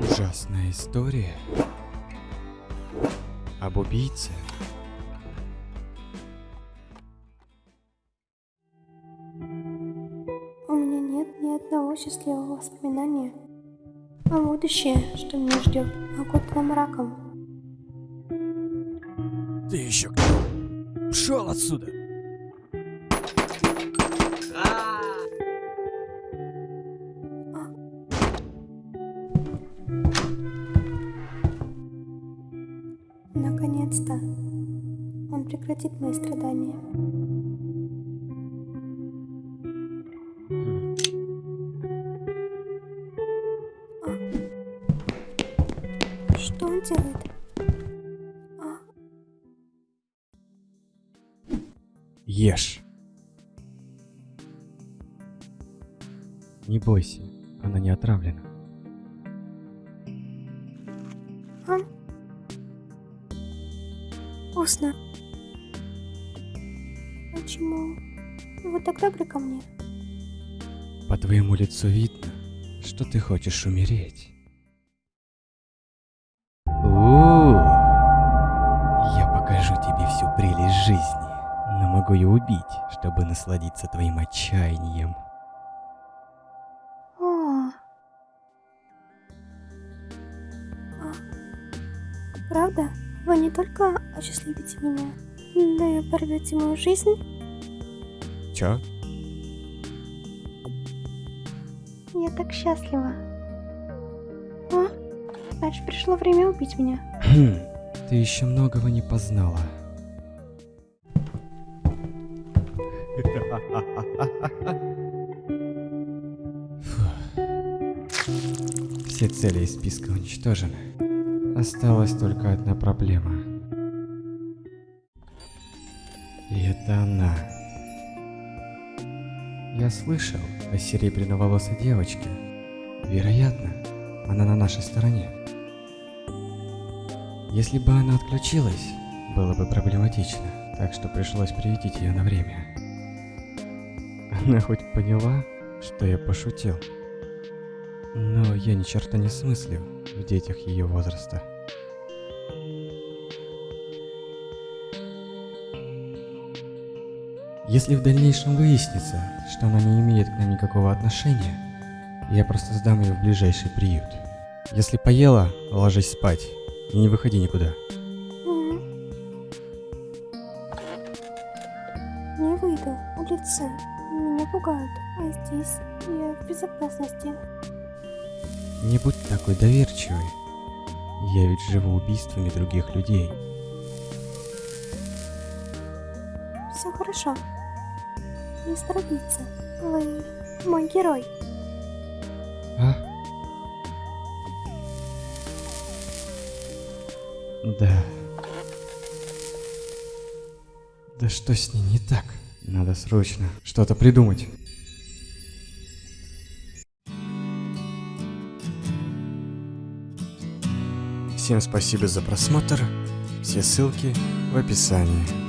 Ужасная история об убийце. У меня нет ни одного счастливого воспоминания. А будущее, что меня ждет, окутано мраком. Ты еще кто? Пшел отсюда! Наконец-то он прекратит мои страдания. А? Что он делает? А, Ешь. Не бойся, она не отравлена. а? Вкусно. Почему вы так добры ко мне? По твоему лицу видно, что ты хочешь умереть. у Я покажу тебе всю прелесть жизни, но могу и убить, чтобы насладиться твоим отчаянием. О. А, Правда? Вы не только осчастливите меня, но и порвете мою жизнь? Чё? Я так счастлива. А? Значит, пришло время убить меня. Хм, ты еще многого не познала. Все цели из списка уничтожены. Осталась только одна проблема. И это она. Я слышал о серебряноволосой девочке. Вероятно, она на нашей стороне. Если бы она отключилась, было бы проблематично, так что пришлось приютить ее на время. Она хоть поняла, что я пошутил? Но я ни черта не смыслю в детях ее возраста. Если в дальнейшем выяснится, что она не имеет к нам никакого отношения, я просто сдам ее в ближайший приют. Если поела, ложись спать и не выходи никуда. Не выйду. Улицы меня пугают, а здесь я в безопасности. Не будь такой доверчивой. Я ведь живу убийствами других людей. Все хорошо. Мистер убийца, вы мой герой. А? Да. Да что с ней не так? Надо срочно что-то придумать. Всем спасибо за просмотр. Все ссылки в описании.